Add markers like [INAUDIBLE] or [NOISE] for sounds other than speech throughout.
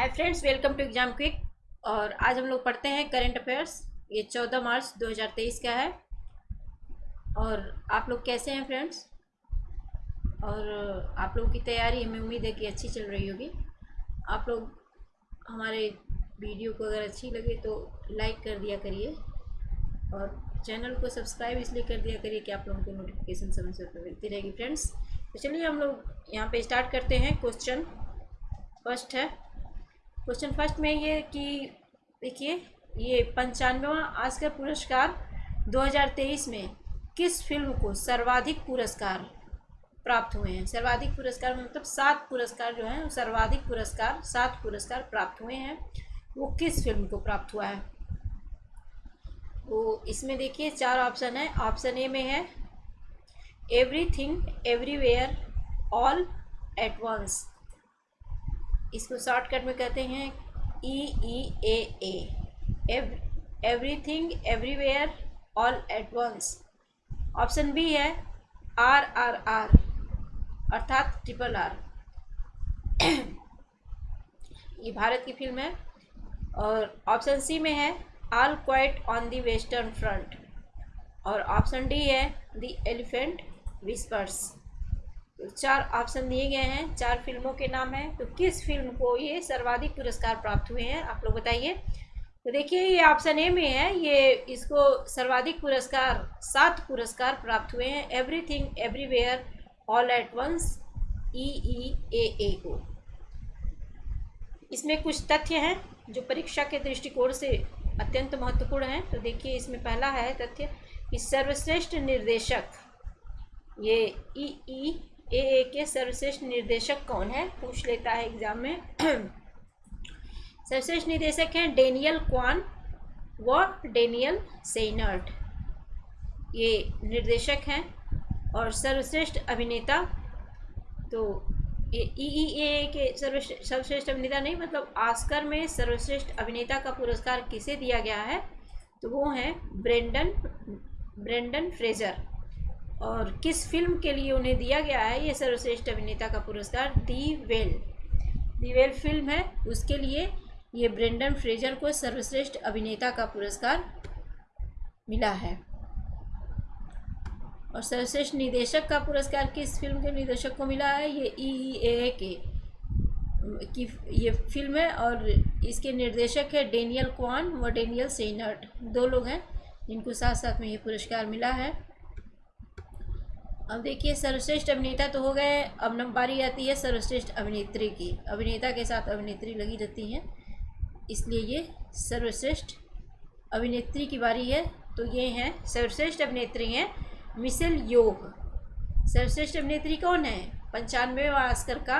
Hi friends welcome to exam quick और आज हम लोग पढ़ते हैं करंट अफेयर्स ये चौदह मार्च 2023 का है। और आप लोग कैसे हैं फ्रेंड्स और आप लोगों की तैयारी हमें उम्मीद है कि अच्छी चल रही होगी। आप लोग हमारे वीडियो को अगर अच्छी लगे तो लाइक कर दिया करिए। और चैनल को सब्सक्राइब इसलिए कर दिया करिए कि आप लोगों को नोटिफिकेशन समय से मिलती रहेगी फ्रेंड्स तो चलिए हम लोग यहाँ पे स्टार्ट करते हैं क्वेश्चन फ़र्स्ट है क्वेश्चन फ़र्स्ट में ये कि देखिए, ये पंचानवेवा आस्कर पुरस्कार 2023 में किस फ़िल्म को सर्वाधिक पुरस्कार प्राप्त हुए हैं? सर्वाधिक पुरस्कार मतलब सात पुरस्कार जो हैं सर्वाधिक पुरस्कार, सात पुरस्कार प्राप्त हुए हैं। वो किस फ़िल्म को प्राप्त हुआ है? वो इसमें देखिए, चार ऑप्शन है। ऑप्शन ए में है, everything, everywhere, all at once. इसको शॉर्टकट में कहते हैं E E A A everything everywhere all at once option B है आर आर आर अर्थात ट्रिपल आर [CLEARS THROAT] ये भारत की फ़िल्म है। और ऑप्शन सी में है all quiet on the western front और ऑप्शन डी है द एलिफेंट विस्पर्स चार ऑप्शन दिए गए हैं। चार फ़िल्मों के नाम हैं। तो किस फ़िल्म को ये सर्वाधिक पुरस्कार प्राप्त हुए हैं? आप लोग बताइए। तो देखिए, ये ऑप्शन ए में है। ये इसको सर्वाधिक पुरस्कार, सात पुरस्कार प्राप्त हुए हैं। Everything everywhere all at once E E A A को। इसमें कुछ तथ्य हैं जो परीक्षा के दृष्टिकोण से अत्यंत महत्वपूर्ण हैं। तो देखिए, इसमें पहला है तथ्य कि सर्वश्रेष्ठ निर्देशक ये ई ई ए ए के सर्वश्रेष्ठ निर्देशक कौन है? पूछ लेता है एग्ज़ाम में। [CLEARS THROAT] सर्वश्रेष्ठ निर्देशक हैं डेनियल क्वान व डेनियल सेनर्ट। ये निर्देशक हैं और सर्वश्रेष्ठ अभिनेता तो ये ई ई ए के सर्वश्रेष्ठ सर्वश्रेष्ठ अभिनेता नहीं मतलब आस्कर में सर्वश्रेष्ठ अभिनेता का पुरस्कार किसे दिया गया है? तो वो हैं ब्रेंडन ब्रेंडन फ्रेजर। और किस फ़िल्म के लिए उन्हें दिया गया है ये सर्वश्रेष्ठ अभिनेता का पुरस्कार दी वेल। दी वेल फ़िल्म है, उसके लिए ये ब्रेंडन फ्रेजर को सर्वश्रेष्ठ अभिनेता का पुरस्कार मिला है। और सर्वश्रेष्ठ निदेशक का पुरस्कार किस फ़िल्म के निर्देशक को मिला है, ये ई ई ए के, की, ये फ़िल्म है और इसके निर्देशक है डेनियल क्वान व डेनियल सेनर्ट दो लोग हैं जिनको साथ साथ में ये पुरस्कार मिला है। अब देखिए, सर्वश्रेष्ठ अभिनेता तो हो गए, अब नंबर बारी आती है सर्वश्रेष्ठ अभिनेत्री की। अभिनेता के साथ अभिनेत्री लगी रहती हैं, इसलिए ये सर्वश्रेष्ठ अभिनेत्री की बारी है। तो ये हैं, सर्वश्रेष्ठ अभिनेत्री हैं मिसेल योग। सर्वश्रेष्ठ अभिनेत्री कौन है? पंचानवे आस्कर का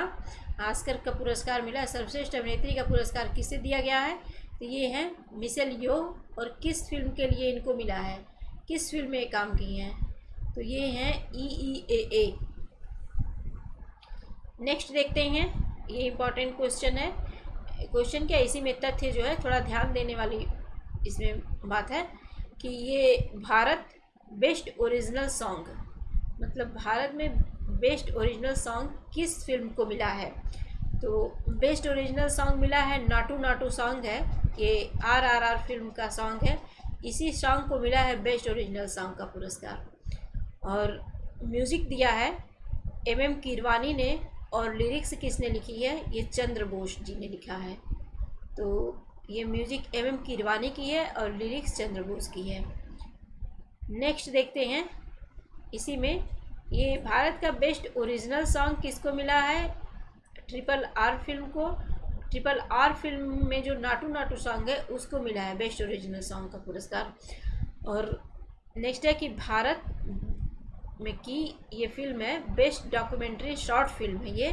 आस्कर का पुरस्कार मिला। सर्वश्रेष्ठ अभिनेत्री का पुरस्कार किसे दिया गया है? तो ये हैं मिसेल योग और किस फ़िल्म के लिए इनको मिला है? किस फ़िल्म में काम की हैं? तो ये हैं E E A A next देखते हैं। ये इंपॉर्टेंट क्वेश्चन है। क्वेश्चन क्या? इसी में तथ्य जो है थोड़ा ध्यान देने वाली इसमें बात है कि ये भारत बेस्ट ओरिजिनल सॉन्ग मतलब भारत में बेस्ट ओरिजिनल सॉन्ग किस फ़िल्म को मिला है? तो बेस्ट ओरिजिनल सॉन्ग मिला है, नाटू नाटू सॉन्ग है, ये आर आर आर फ़िल्म का सॉन्ग है। इसी सॉन्ग को मिला है बेस्ट ओरिजिनल सॉन्ग का पुरस्कार। और म्यूज़िक दिया है एम एम कीरवानी ने और लिरिक्स किसने लिखी है? ये चंद्र बोस जी ने लिखा है। तो ये म्यूज़िक एम एम कीरवानी की है और लिरिक्स चंद्र बोस की है। नेक्स्ट देखते हैं। इसी में ये भारत का बेस्ट ओरिजिनल सॉन्ग किसको मिला है? ट्रिपल आर फ़िल्म को। ट्रिपल आर फ़िल्म में जो नाटू नाटू सॉन्ग है, उसको मिला है बेस्ट ओरिजिनल सॉन्ग का पुरस्कार। और नेक्स्ट है कि भारत में की ये फ़िल्म है बेस्ट डॉक्यूमेंट्री शॉर्ट फ़िल्म है ये।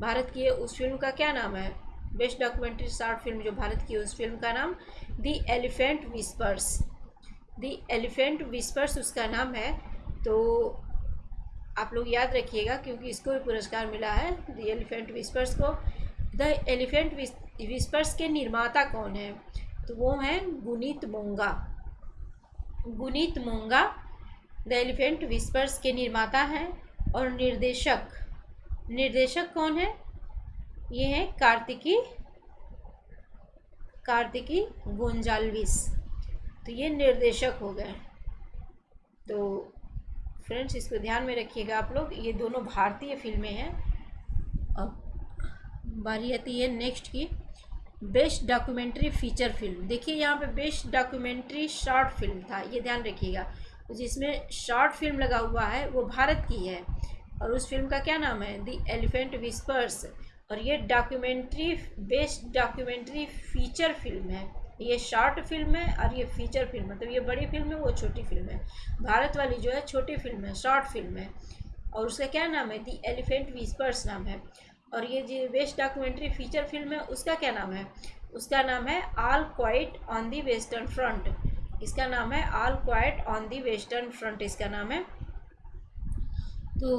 भारत की उस फ़िल्म का क्या नाम है? बेस्ट डॉक्यूमेंट्री शॉर्ट फ़िल्म जो भारत की उस फ़िल्म का नाम the elephant whispers the elephant whispers उसका नाम है। तो आप लोग याद रखिएगा क्योंकि इसको भी पुरस्कार मिला है द एलिफेंट विस्पर्स को। द एलिफेंट विस्पर्स के निर्माता कौन है? तो वो हैं Guneet Monga. Guneet Monga the elephant whispers के निर्माता हैं और निर्देशक। निर्देशक कौन है? ये हैं कार्तिकी कार्तिकी गोंजालविस। तो ये निर्देशक हो गए। तो फ्रेंड्स, इसको ध्यान में रखिएगा आप लोग। ये दोनों भारतीय फ़िल्में हैं। अब बारी आती है नेक्स्ट की। बेस्ट डॉक्यूमेंट्री फीचर फ़िल्म। देखिए, यहाँ पे बेस्ट डॉक्यूमेंट्री शॉर्ट फ़िल्म था। ये ध्यान रखिएगा। जिसमें शॉर्ट फ़िल्म लगा हुआ है, वो भारत की है। और उस फ़िल्म का क्या नाम है? दी एलिफेंट विस्पर्स और ये डॉक्यूमेंट्री बेस्ड डॉक्यूमेंट्री फीचर फ़िल्म है। ये शॉर्ट फ़िल्म है और ये फीचर फ़िल्म तो ये बड़ी फ़िल्म है, वो छोटी फ़िल्म है। भारत वाली जो है, छोटी फ़िल्म है शॉर्ट फ़िल्म है। और उसका क्या नाम है? दी एलिफेंट विस्पर्स नाम है। और ये जो बेस्ट डॉक्यूमेंट्री फीचर फ़िल्म है, उसका क्या नाम है? उसका नाम है all quiet on the western front इसका नाम है all quiet on the western front इसका नाम है। तो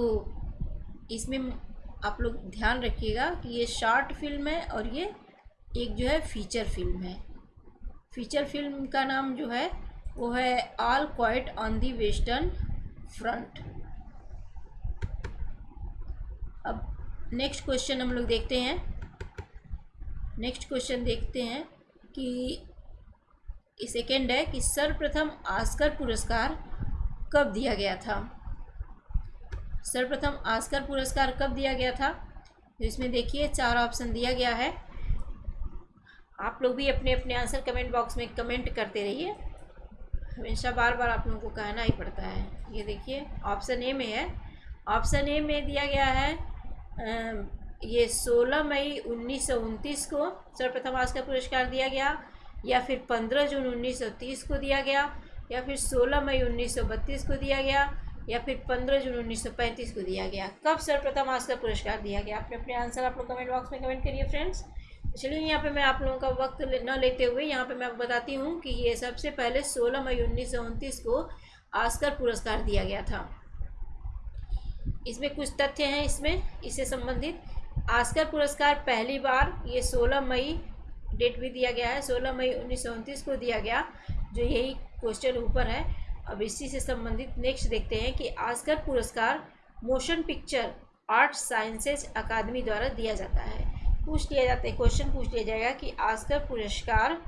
इसमें आप लोग ध्यान रखिएगा कि ये शॉर्ट फ़िल्म है और ये एक जो है फीचर फ़िल्म है। फीचर फ़िल्म का नाम जो है, वो है all quiet on the western front अब नेक्स्ट क्वेश्चन हम लोग देखते हैं। नेक्स्ट क्वेश्चन देखते हैं कि सेकेंड है कि सर्वप्रथम आस्कर पुरस्कार कब दिया गया था? सर्वप्रथम आस्कर पुरस्कार कब दिया गया था? तो इसमें देखिए, चार ऑप्शन दिया गया है। आप लोग भी अपने अपने आंसर कमेंट बॉक्स में कमेंट करते रहिए। हमेशा बार बार आप लोगों को कहना ही पड़ता है। ये देखिए ऑप्शन ए में है। ऑप्शन ए में दिया गया है ये 16 मई उन्नीस सौ उनतीस को सर्वप्रथम आस्कर पुरस्कार दिया गया। या फिर 15 जून 1930 को दिया गया, या फिर 16 मई 1932 को दिया गया, या फिर 15 जून 1935 को दिया गया। कब सर्वप्रथम आस्कर पुरस्कार दिया गया? अपने अपने आंसर आप लोग कमेंट बॉक्स में कमेंट करिए फ्रेंड्स चलिए, यहाँ पे मैं आप लोगों का वक्त न लेते हुए यहाँ पे मैं बताती हूँ कि ये सबसे पहले 16 मई उन्नीस सौ उनतीस को आस्कर पुरस्कार दिया गया था। इसमें कुछ तथ्य हैं इसमें, इससे संबंधित। आस्कर पुरस्कार पहली बार ये 16 मई डेट भी दिया गया है। 16 मई उन्नीस सौ उनतीस को दिया गया, जो यही क्वेश्चन ऊपर है। अब इसी से संबंधित नेक्स्ट देखते हैं कि आस्कर पुरस्कार motion picture art sciences academy द्वारा दिया जाता है। पूछ लिया जाता है क्वेश्चन पूछ लिया जाएगा कि आस्कर पुरस्कार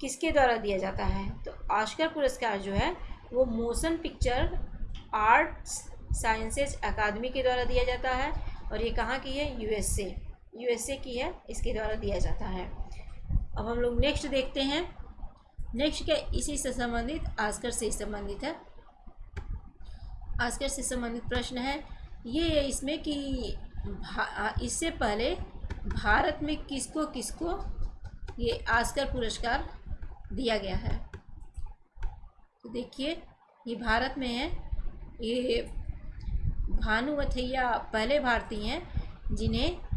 किसके द्वारा दिया जाता है? तो आस्कर पुरस्कार जो है, वो motion picture art sciences academy के द्वारा दिया जाता है। और ये कहाँ की है? यूएसए यूएसए की है, इसके द्वारा दिया जाता है। अब हम लोग नेक्स्ट देखते हैं। नेक्स्ट क्या, इसी से संबंधित आस्कर से संबंधित है। आस्कर से संबंधित प्रश्न है। ये है इसमें कि इससे पहले भारत में किसको किसको ये आस्कर पुरस्कार दिया गया है? तो देखिए, ये भारत में है। ये भानु वथैया पहले भारतीय हैं जिन्हें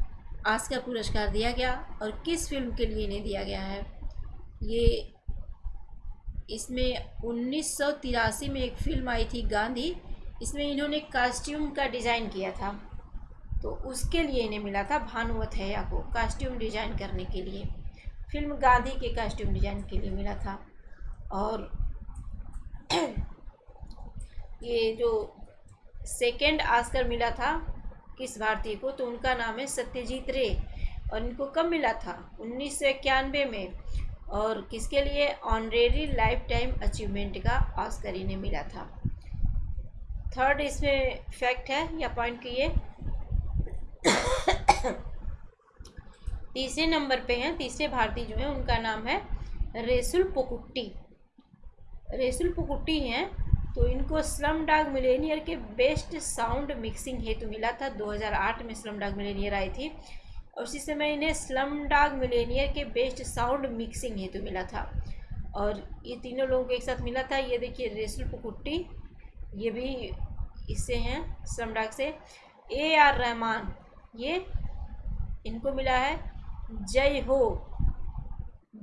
आस्कर पुरस्कार दिया गया और किस फ़िल्म के लिए इन्हें दिया गया है? ये इसमें उन्नीस सौ तिरासी में एक फ़िल्म आई थी गांधी। इसमें इन्होंने कास्ट्यूम का डिज़ाइन किया था। तो उसके लिए इन्हें मिला था भानुवत हैया को कास्ट्यूम डिज़ाइन करने के लिए। फ़िल्म गांधी के कास्ट्यूम डिज़ाइन के लिए मिला था। और [CLEARS THROAT] ये जो सेकेंड आस्कर मिला था किस भारतीय को? तो उनका नाम है सत्यजीत रे और इनको कब मिला था? उन्नीस सौ इक्यानवे में। और किसके लिए ऑनरेरी लाइफ टाइम अचीवमेंट का ऑस्कर इन्हें मिला था? थर्ड इसमें फैक्ट है या पॉइंट की ये? तीसरे नंबर पे हैं, तीसरे भारतीय जो हैं, उनका नाम है रेसुल पुकुट्टी। रेसुल पुकुट्टी हैं। तो इनको स्लम डाग मिलेनियर के बेस्ट साउंड मिक्सिंग हेतु मिला था। 2008 में स्लम डाग मिलेनियर आई थी और उसी समय इन्हें स्लम डाग मिलेनियर के बेस्ट साउंड मिक्सिंग हेतु मिला था। और ये तीनों लोगों को एक साथ मिला था। ये देखिए, रेसुल पुकुट्टी, ये भी इससे हैं, स्लम डाग से। ए आर रहमान, ये इनको मिला है जय हो,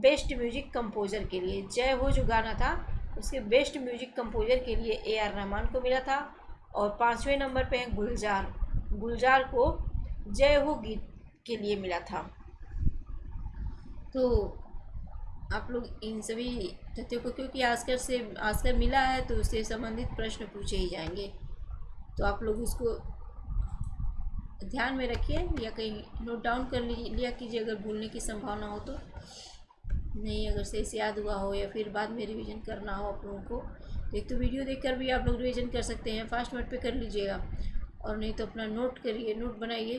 बेस्ट म्यूज़िक कंपोजर के लिए। जय हो जो गाना था उसके बेस्ट म्यूज़िक कंपोजर के लिए ए आर रहमान को मिला था और पाँचवें नंबर पे हैं गुलजार गुलजार को जय हो गीत के लिए मिला था। तो आप लोग इन सभी तथ्यों को, क्योंकि आस्कर से आस्कर मिला है तो उससे संबंधित प्रश्न पूछे ही जाएँगे। तो आप लोग उसको ध्यान में रखिए या कहीं नोट डाउन कर लिया कीजिए, अगर भूलने की संभावना हो तो। नहीं, अगर सही से याद हुआ हो या फिर बाद में रिवीजन करना हो आप लोगों को तो एक तो वीडियो देखकर भी आप लोग रिवीजन कर सकते हैं। फास्ट मोड पे कर लीजिएगा। और नहीं तो अपना नोट करिए नोट बनाइए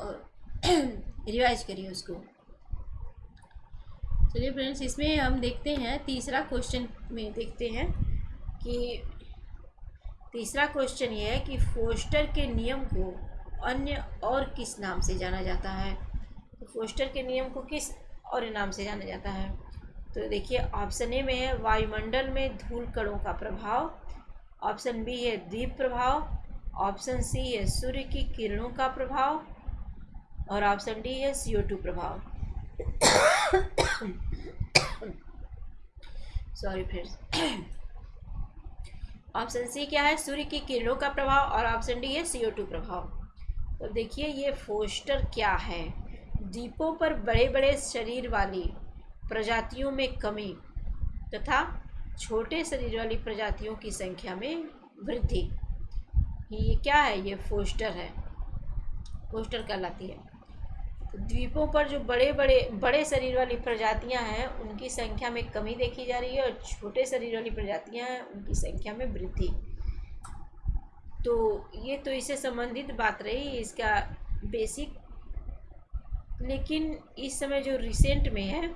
और [CLEARS THROAT] रिवाइज करिए उसको। चलिए फ्रेंड्स इसमें हम देखते हैं, तीसरा क्वेश्चन में देखते हैं कि तीसरा क्वेश्चन ये है कि फोस्टर के नियम को अन्य और किस नाम से जाना जाता है? तो फोस्टर के नियम को किस और नाम से जाना जाता है। तो देखिए ऑप्शन ए में है, वायुमंडल में धूल कणों का प्रभाव। ऑप्शन बी है द्वीप प्रभाव। ऑप्शन सी है, सूर्य की किरणों का प्रभाव। और ऑप्शन डी है सी टू प्रभाव। सॉरी फ्रेंड्स ऑप्शन सी क्या है? सूर्य की किरणों का प्रभाव और ऑप्शन डी है सी टू प्रभाव। तो देखिए, ये फोस्टर क्या है? द्वीपों पर बड़े बड़े शरीर वाली प्रजातियों में कमी तथा छोटे शरीर वाली प्रजातियों की संख्या में वृद्धि। ये क्या है? ये फोस्टर है। फोस्टर कहलाती है। तो द्वीपों पर जो बड़े बड़े बड़े शरीर वाली प्रजातियाँ हैं, उनकी संख्या में कमी देखी जा रही है और छोटे शरीर वाली प्रजातियाँ हैं, उनकी संख्या में वृद्धि। तो ये तो इससे संबंधित बात रही, इसका बेसिक लेकिन इस समय जो रिसेंट में है,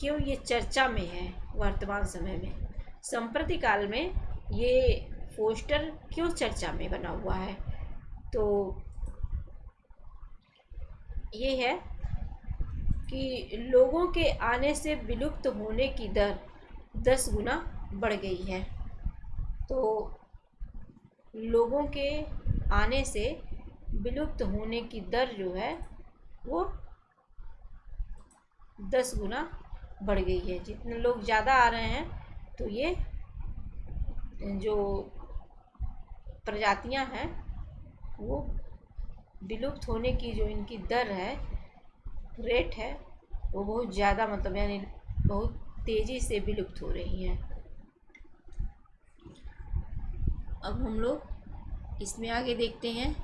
क्यों ये चर्चा में है वर्तमान समय में? संप्रति काल में ये पोस्टर क्यों चर्चा में बना हुआ है? तो ये है कि लोगों के आने से विलुप्त होने की दर दस गुना बढ़ गई है। तो लोगों के आने से विलुप्त होने की दर जो है वो दस गुना बढ़ गई है जितने लोग ज़्यादा आ रहे हैं तो ये जो प्रजातियाँ हैं, वो विलुप्त होने की जो इनकी दर है रेट है, वो बहुत ज़्यादा मतलब यानी बहुत तेज़ी से विलुप्त हो रही हैं। अब हम लोग इसमें आगे देखते हैं।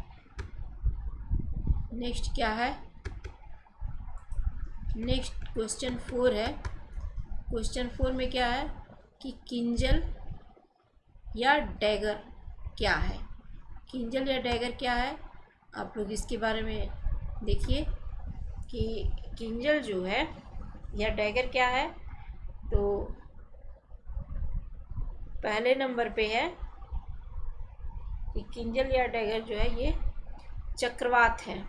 नेक्स्ट क्या है? नेक्स्ट क्वेश्चन फोर है। क्वेश्चन फोर में क्या है कि किंजल या डैगर क्या है? किंजल या डैगर क्या है? आप लोग इसके बारे में देखिए कि किंजल जो है या डैगर क्या है। तो पहले नंबर पे है कि किंजल या डैगर जो है ये चक्रवात है।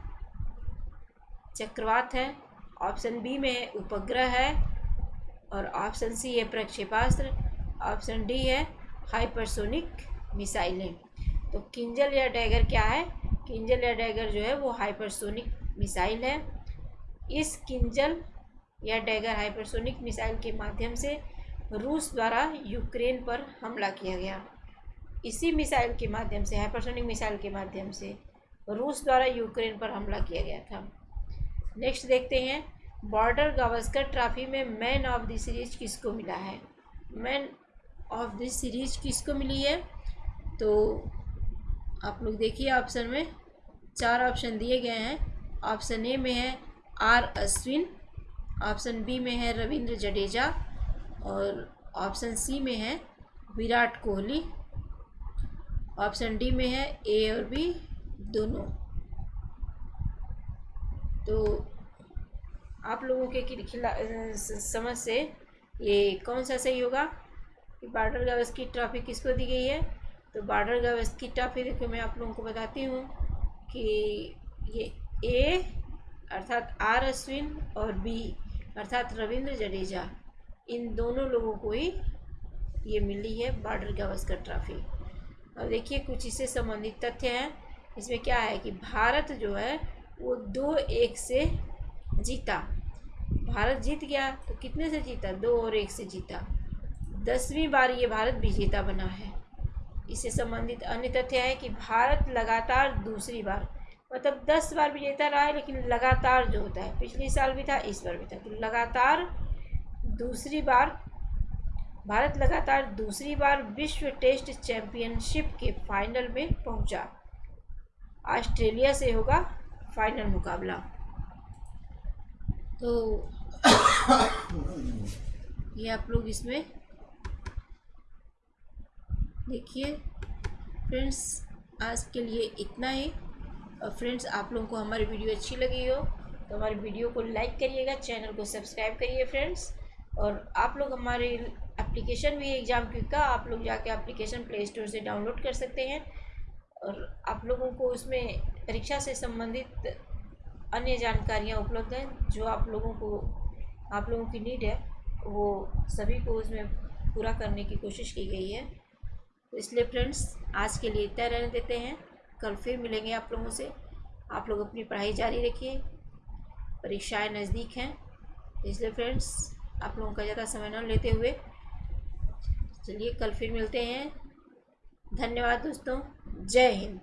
चक्रवात है। ऑप्शन बी में उपग्रह है और ऑप्शन सी है प्रक्षेपास्त्र, ऑप्शन डी है हाइपरसोनिक मिसाइलें। तो किंजल या डैगर क्या है? किंजल या डैगर जो है वो हाइपरसोनिक मिसाइल है। इस किंजल या डैगर हाइपरसोनिक मिसाइल के माध्यम से रूस द्वारा यूक्रेन पर हमला किया गया। इसी मिसाइल के माध्यम से, हाइपरसोनिक मिसाइल के माध्यम से रूस द्वारा यूक्रेन पर हमला किया गया था। नेक्स्ट देखते हैं। बॉर्डर गावस्कर ट्रॉफी में मैन ऑफ़ द सीरीज़ किसको मिला है? मैन ऑफ़ द सीरीज़ किसको मिली है? तो आप लोग देखिए ऑप्शन में। चार ऑप्शन दिए गए हैं। ऑप्शन ए में है आर अश्विन ऑप्शन बी में है रविंद्र जडेजा और ऑप्शन सी में है विराट कोहली ऑप्शन डी में है ए और बी दोनों। तो आप लोगों के खिला समझ से ये कौन सा सही होगा? कि बार्डर गावस की ट्रॉफी किसको दी गई है? तो बार्डर गावस की ट्रॉफी देखो, मैं आप लोगों को बताती हूँ कि ये ए अर्थात आर अश्विन और बी अर्थात रविंद्र जडेजा, इन दोनों लोगों को ही ये मिली है बार्डर गावस्कर ट्रॉफी और देखिए कुछ इससे संबंधित तथ्य हैं। इसमें क्या है कि भारत जो है वो दो एक से जीता। भारत जीत गया तो कितने से जीता? दो और एक से जीता। दसवीं बार ये भारत विजेता बना है। इससे संबंधित अन्य तथ्य है कि भारत लगातार दूसरी बार मतलब दस बार विजेता रहा है, लेकिन लगातार जो होता है, पिछले साल भी था, इस बार भी था। तो लगातार दूसरी बार, भारत लगातार दूसरी बार विश्व टेस्ट चैंपियनशिप के फाइनल में पहुँचा। ऑस्ट्रेलिया से होगा फाइनल मुकाबला। तो [COUGHS] ये आप लोग इसमें देखिए, फ्रेंड्स, आज के लिए इतना ही। और फ्रेंड्स, आप लोगों को हमारी वीडियो अच्छी लगी हो तो हमारी वीडियो को लाइक करिएगा, चैनल को सब्सक्राइब करिए फ्रेंड्स। और आप लोग हमारे एप्लीकेशन भी एग्ज़ाम क्विक का, आप लोग जाके एप्लीकेशन प्ले स्टोर से डाउनलोड कर सकते हैं। और आप लोगों को उसमें परीक्षा से संबंधित अन्य जानकारियाँ उपलब्ध हैं, जो आप लोगों को, आप लोगों की नीड है, वो सभी को उसमें पूरा करने की कोशिश की गई है। तो इसलिए फ्रेंड्स, आज के लिए इतना रहने देते हैं। कल फिर मिलेंगे आप लोगों से। आप लोग अपनी पढ़ाई जारी रखिए। परीक्षाएँ नज़दीक हैं। इसलिए फ्रेंड्स, आप लोगों का ज़्यादा समय न लेते हुए, चलिए कल फिर मिलते हैं। धन्यवाद दोस्तों। जय हिंद।